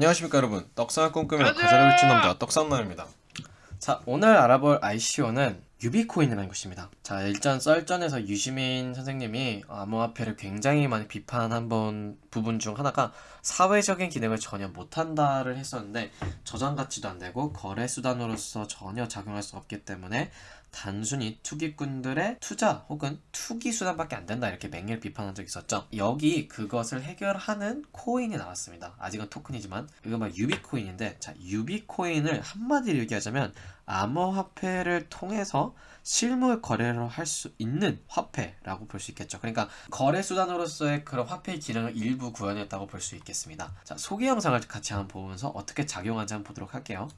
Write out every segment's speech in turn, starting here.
안녕하십니까 여러분. 떡상을 꿈꾸며 가즈아를 외친 남자 떡상남입니다. 자 오늘 알아볼 ICO는 유비코인이라는 것입니다. 자 일단 썰전에서 유시민 선생님이 암호화폐를 굉장히 많이 비판한 번 부분 중 하나가 사회적인 기능을 전혀 못한다를 했었는데 저장 가치도 안되고 거래 수단으로서 전혀 작용할 수 없기 때문에 단순히 투기꾼들의 투자 혹은 투기 수단밖에 안 된다 이렇게 맹렬 비판한 적이 있었죠. 여기 그것을 해결하는 코인이 나왔습니다. 아직은 토큰이지만. 이거 막 유비코인인데 자 유비코인을 한마디로 얘기하자면 암호화폐를 통해서 실물 거래를 할 수 있는 화폐라고 볼 수 있겠죠. 그러니까 거래 수단으로서의 그런 화폐의 기능을 일부 구현했다고 볼 수 있겠습니다. 자 소개 영상을 같이 한번 보면서 어떻게 작용하는지 한번 보도록 할게요.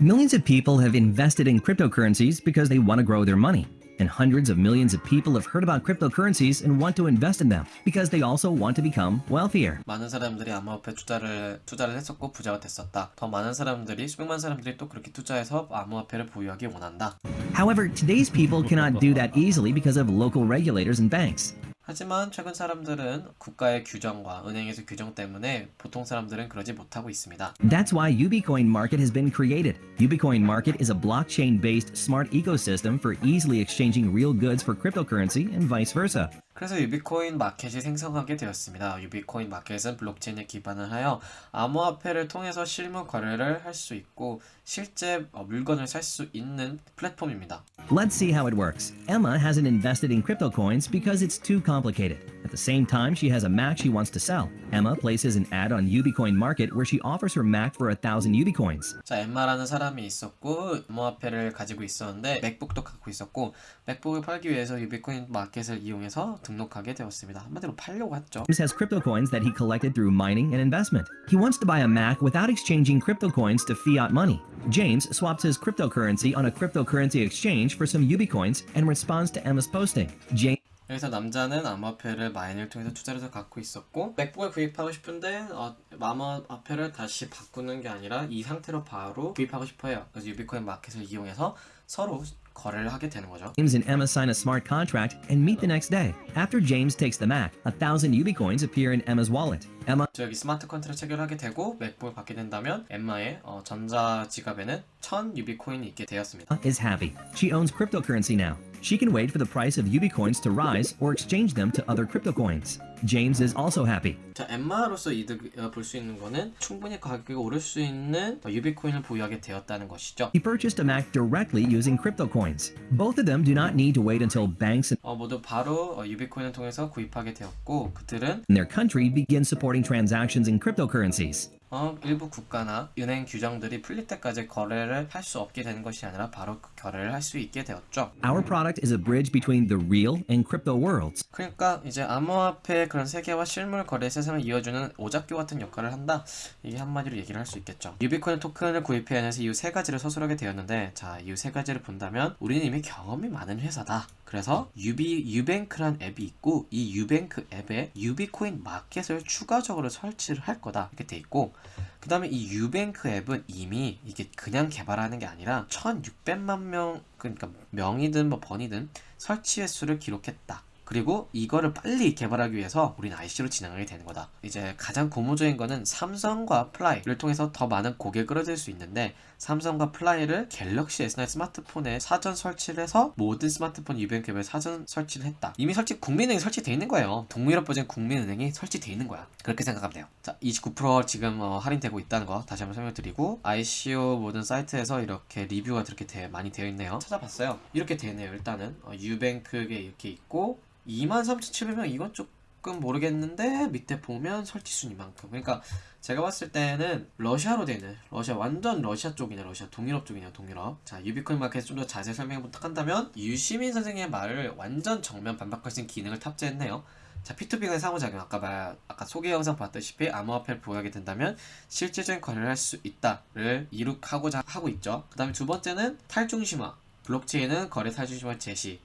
Millions of people have invested in cryptocurrencies because they want to grow their money. And hundreds of millions of people have heard about cryptocurrencies and want to invest in them because they also want to become wealthier. 많은 사람들이 암호화폐 투자를 투자를 했었고 부자가 됐었다. 더 많은 사람들이 수백만 사람들이 또 그렇게 투자해서 암호화폐를 보유하기 원한다. However, today's people cannot do that easily because of local regulators and banks. 하지만 최근 사람들은 국가의 규정과 은행에서 규정 때문에 보통 사람들은 그러지 못하고 있습니다. That's why Ubicoin Market has been created. Ubicoin Market is a blockchain-based smart ecosystem for easily exchanging real goods for cryptocurrency and vice versa. 그래서 유비코인 마켓이 생성하게 되었습니다. 유비코인 마켓은 블록체인에 기반을 하여 암호화폐를 통해서 실물 거래를 할 수 있고 실제 물건을 살 수 있는 플랫폼입니다. Let's see how it works. Emma hasn't invested in crypto coins because it's too complicated. At the same time, she has a Mac she wants to sell. Emma places an ad on Ubicoin Market where she offers her Mac for a thousand Ubicoins. 자, 엠마라는 사람이 있었고 암호화폐를 가지고 있었는데 맥북도 갖고 있었고 맥북을 팔기 위해서 유비코인 마켓을 이용해서 등록하게 되었습니다. 한마디로 팔려고 했죠. James has crypto coins that he collected through mining and investment. He wants to buy a Mac without exchanging crypto coins to fiat money. James swaps his cryptocurrency on a cryptocurrency exchange for some Ubicoins and responds to Emma's posting. James 그래서 남자는 암호화폐를 마인을 통해서 투자를 해서 갖고 있었고 맥북을 구입하고 싶은데 어, 암호화폐를 다시 바꾸는 게 아니라 이 상태로 바로 구입하고 싶어요. 그래서 유비코인 마켓을 이용해서 서로 거래를 하게 되는 거죠. and Emma sign a smart contract and meet the next day. After James takes the Mac, a thousand Ubicoins appear in Emma's wallet. Emma 저 여기 스마트 컨트를 체결하게 되고 맥북을 받게 된다면 엠마의 어, 전자 지갑에는 1000 유비코인이 있게 되었습니다. is happy. She owns cryptocurrency now. She can wait for the price of Ubicoins to rise or exchange them to other crypto coins. James is also happy. 자, 엠마로서 이득 어, 볼수 있는 거는 충분히 가격이 오를 수 있는 어, 유비코인을 보유하게 되었다는 것이죠. He purchased a Mac directly using crypto coins. Both of them do not need to wait until banks 어, 모두 바로 어, 유비코인을 통해서 구입하게 되었고 그들은 in their country begin supporting transactions in cryptocurrencies. 어, 일부 국가나 은행 규정들이 풀릴 때까지 거래를 할 수 없게 되는 것이 아니라 바로 그 거래를 할 수 있게 되었죠. Our product is a bridge between the real and crypto worlds. 그러니까 이제 암호화폐 그런 세계와 실물 거래 세상을 이어주는 오작교 같은 역할을 한다. 이게 한마디로 얘기를 할 수 있겠죠. 유비코인 토큰을 구입해야 해서 이후 세 가지를 서술하게 되었는데 자, 이후 세 가지를 본다면 우리는 이미 경험이 많은 회사다. 그래서 유비 유뱅크란 앱이 있고 이 유뱅크 앱에 유비코인 마켓을 추가적으로 설치를 할 거다 이렇게 돼 있고 그 다음에 이 유뱅크 앱은 이미 이게 그냥 개발하는 게 아니라 1600만 명 그러니까 명이든 뭐 번이든 설치 횟수를 기록했다 그리고 이거를 빨리 개발하기 위해서 우리는 ICO로 진행하게 되는 거다. 이제 가장 고무적인 거는 삼성과 플라이를 통해서 더 많은 고객을 얻을 수 있는데 삼성과 플라이를 갤럭시 S9 스마트폰에 사전 설치를 해서 모든 스마트폰 유뱅크앱에 사전 설치를 했다. 이미 설치 국민은행이 설치되어 있는 거예요. 동유럽 버전 국민은행이 설치되어 있는 거야. 그렇게 생각하면 돼요. 자, 29% 지금 어, 할인되고 있다는 거 다시 한번 설명드리고 ICO 모든 사이트에서 이렇게 리뷰가 이렇게 되, 많이 되어 있네요. 찾아봤어요. 이렇게 되네요. 일단은 어, 유뱅크에 이렇게 있고 23,700명 이건 조금 모르겠는데 밑에 보면 설치 순위만큼. 그러니까 제가 봤을 때는 러시아로 되는 러시아 완전 러시아 쪽이네 러시아 동유럽 쪽이네요 동유럽. 자 유비코인 마켓 좀 더 자세히 설명해 부탁한다면 유시민 선생님의 말을 완전 정면 반박할 수 있는 기능을 탑재했네요. 자 P2P 간 상호작용. 아까 말 아까 소개 영상 봤다시피 암호화폐를 보유하게 된다면 실질적인 거래를 할 수 있다를 이룩하고자 하고 있죠. 그 다음에 두 번째는 탈중심화. 블록체인은 거래 탈중심화 제시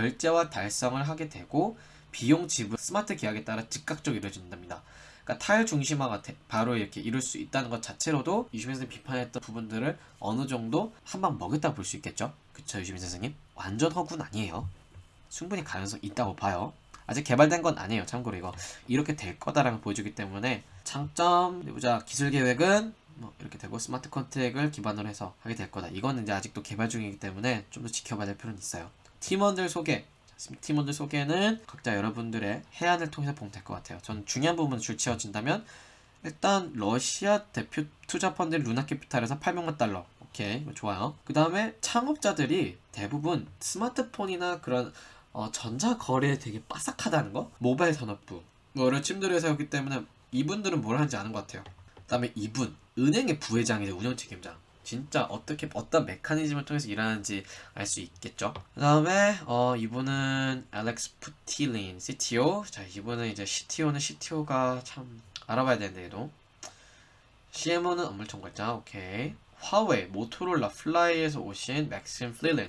결제와 달성을 하게 되고 비용 지불 스마트 계약에 따라 즉각적으로 이루어진답니다. 그러니까 탈중심화가 바로 이렇게 이룰 수 있다는 것 자체로도 유시민 선생님 비판했던 부분들을 어느 정도 한 방 먹였다고 볼수 있겠죠? 그쵸 유시민 선생님? 완전 허구는 아니에요. 충분히 가능성 있다고 봐요. 아직 개발된 건 아니에요. 참고로 이거 이렇게 될 거다라는 걸 보여주기 때문에 장점 보자 기술 계획은 뭐 이렇게 되고 스마트 컨트랙을 기반으로 해서 하게 될 거다. 이거는 이제 아직도 개발 중이기 때문에 좀 더 지켜봐야 될 필요는 있어요. 팀원들 소개. 자, 팀원들 소개는 각자 여러분들의 해안을 통해서 보면 될 것 같아요. 저는 중요한 부분 줄 치워진다면 일단 러시아 대표 투자 펀드 루나캐피탈에서 800만 달러. 오케이, 좋아요. 그 다음에 창업자들이 대부분 스마트폰이나 그런 어, 전자 거래에 되게 빠삭하다는 거. 모바일 산업부. 뭐를 침들여 세웠기 때문에 이분들은 뭘 하는지 아는 것 같아요. 그 다음에 이분 은행의 부회장이죠 운영 책임자. 진짜 어떻게 어떤 메커니즘을 통해서 일하는지 알 수 있겠죠. 그 다음에 어 이분은 알렉스 푸틸린 CTO. 자 이분은 이제 CTO는 CTO가 참 알아봐야 되는데 얘도. CMO는 업무 총괄자. 오케이. 화웨이, 모토로라, 플라이에서 오신 맥심 플릴린.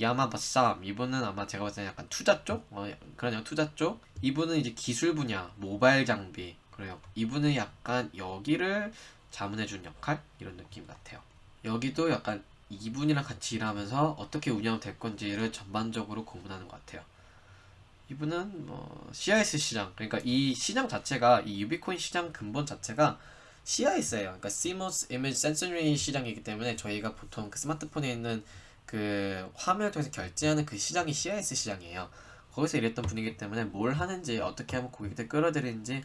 야마바쌈 이분은 아마 제가 봤을 때 약간 투자 쪽 어, 양 투자 쪽 이분은 이제 기술 분야 모바일 장비 그래요 이분은 약간 여기를 자문해 준 역할 이런 느낌 같아요 여기도 약간 이분이랑 같이 일하면서 어떻게 운영될 건지를 전반적으로 고민하는 것 같아요 이분은 뭐 CIS 시장 그러니까 이 시장 자체가 이 유비코인 시장 근본 자체가 CIS예요 그러니까 CMOS Image Sensory 시장이기 때문에 저희가 보통 그 스마트폰에 있는 그 화면을 통해서 결제하는 그 시장이 CIS 시장이에요. 거기서 일했던 분이기 때문에 뭘 하는지 어떻게 하면 고객들 끌어들이는지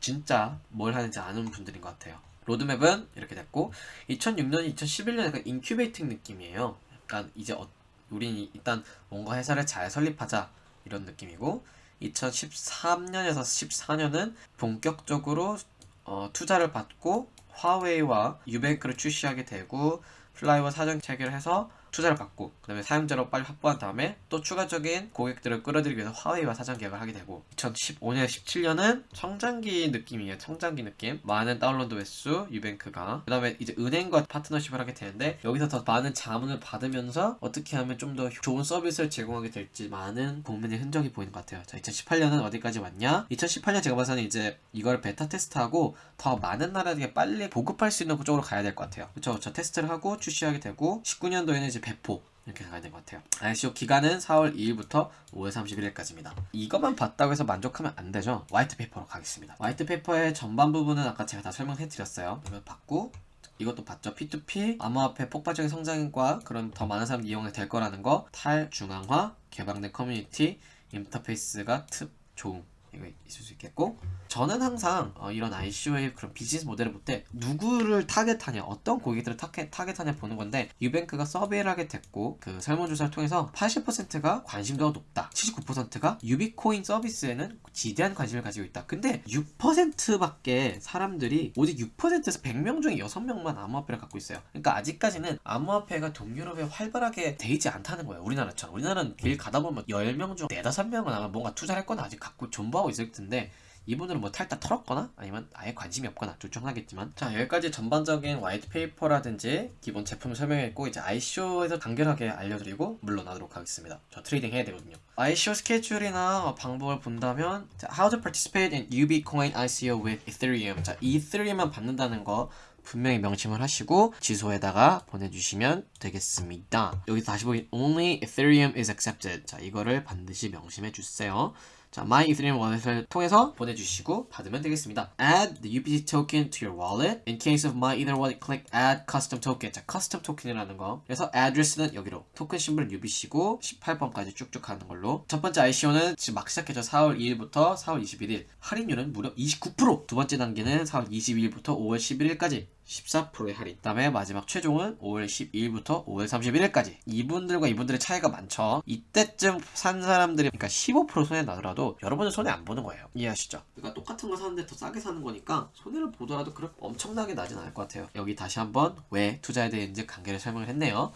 진짜 뭘 하는지 아는 분들인 것 같아요. 로드맵은 이렇게 됐고 2006년, 2011년 약간 incubating 느낌이에요. 약간 이제 어, 우린 일단 뭔가 회사를 잘 설립하자 이런 느낌이고 2013년에서 14년은 본격적으로 어, 투자를 받고 화웨이와 유뱅크를 출시하게 되고 플라이와 사전 체결을 해서 투자를 받고 그 다음에 사용자로 빨리 확보한 다음에 또 추가적인 고객들을 끌어들이기 위해서 화웨이와 사전 계약을 하게 되고 2015년, 17년은 성장기 느낌이에요. 성장기 느낌. 많은 다운로드 횟수 유뱅크가 그 다음에 이제 은행과 파트너십을 하게 되는데 여기서 더 많은 자문을 받으면서 어떻게 하면 좀 더 좋은 서비스를 제공하게 될지 많은 고민의 흔적이 보이는 것 같아요. 자, 2018년은 어디까지 왔냐? 2018년 제가 봐서는 이제 이걸 베타 테스트하고 더 많은 나라에게 빨리 보급할 수 있는 쪽으로 가야 될 것 같아요. 그렇죠? 저 테스트를 하고 출시하게 되고 19년도에는 이제 배포 이렇게 가야 될 것 같아요. ICO 기간은 4월 2일부터 5월 31일까지입니다. 이것만 봤다고 해서 만족하면 안 되죠. white paper로 가겠습니다. white paper의 전반 부분은 아까 제가 다 설명해 드렸어요. 이걸 받고 이것도 봤죠. P2P 암호화폐 폭발적인 성장과 그런 더 많은 사람들이 이용이 될 거라는 거 탈중앙화 개방된 커뮤니티 인터페이스가 특 좋음 이거 있을 수 있겠고 저는 항상 어, 이런 ICO의 그런 비즈니스 모델을 볼 때 누구를 target하냐 어떤 고객들을 타겟, 타겟하냐 보는 건데 유뱅크가 survey를 하게 됐고 그 설문조사를 통해서 80%가 관심도가 높다 79%가 유비코인 서비스에는 지대한 관심을 가지고 있다. 근데 6%밖에 사람들이 오직 6%에서 100명 중에 6명만 암호화폐를 갖고 있어요. 그러니까 아직까지는 암호화폐가 동유럽에 활발하게 돼 있지 않다는 거예요 우리나라처럼. 우리나라는 길 가다 보면 10명 중 4, 5명은 아마 뭔가 투자를 했거나 아직 갖고 존버 하고 있을 텐데 이분들은 뭐 탈탈 털었거나 아니면 아예 관심이 없거나 둘 중 하나겠지만 자 여기까지 전반적인 white paper라든지 기본 제품을 설명했고 이제 ICO에서 간결하게 알려드리고 물러나도록 하겠습니다 저 trading 해야 되거든요 ICO 스케줄이나 방법을 본다면 자, How to participate in UBcoin ICO with Ethereum 자 이더리움만 받는다는 거 분명히 명심을 하시고 주소에다가 보내주시면 되겠습니다. 여기 다시 보기 Only Ethereum is accepted. 자 이거를 반드시 명심해 주세요. 자, My Ethereum Wallet을 통해서 보내주시고 받으면 되겠습니다. Add the UPT token to your wallet. In case of My Ether Wallet, click Add Custom Token. 자, Custom Token이라는 거. 그래서 address는 여기로, 토큰 심볼은 UBC고 18번까지 쭉쭉 가는 걸로. 첫 번째 ICO는 지금 막 시작해서 4월 2일부터 4월 21일. 할인율은 무려 29%. 두 번째 단계는 4월 22일부터 5월 11일까지. 14%의 할인. 그 다음에 마지막 최종은 5월 12일부터 5월 31일까지. 이분들과 이분들의 차이가 많죠. 이때쯤 산 사람들이 그러니까 15% 손해 나더라도 여러분은 손해 안 보는 거예요. 이해하시죠? 그러니까 똑같은 거 사는데 더 싸게 사는 거니까 손해를 보더라도 그렇게 엄청나게 나진 않을 것 같아요. 여기 다시 한번 왜 투자해야 되는지 간결히 설명을 했네요.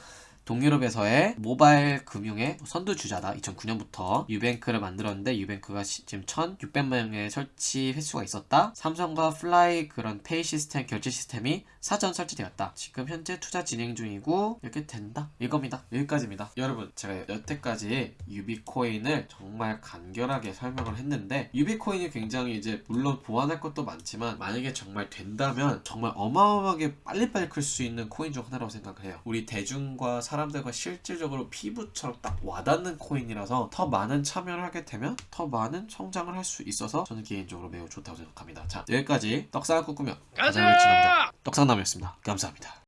동유럽에서의 모바일 금융의 선두주자다. 2009년부터 유뱅크를 만들었는데 유뱅크가 시- 지금 1,600만 명의 설치 횟수가 있었다. 삼성과 플라이 그런 페이 시스템 결제 시스템이 사전 설치되었다. 지금 현재 투자 진행 중이고 이렇게 된다. 이겁니다. 여기까지입니다. 여러분 제가 여태까지 유비코인을 정말 간결하게 설명을 했는데 유비코인이 굉장히 이제 물론 보완할 것도 많지만 만약에 정말 된다면 정말 어마어마하게 빨리빨리 클 수 있는 코인 중 하나라고 생각을 해요. 우리 대중과 사람 사람들과 실질적으로 피부처럼 딱 와닿는 코인이라서 더 많은 참여를 하게 되면 더 많은 성장을 할 수 있어서 저는 개인적으로 매우 좋다고 생각합니다. 자 여기까지 떡상을 가장 외친 남자 떡상남이었습니다. 감사합니다.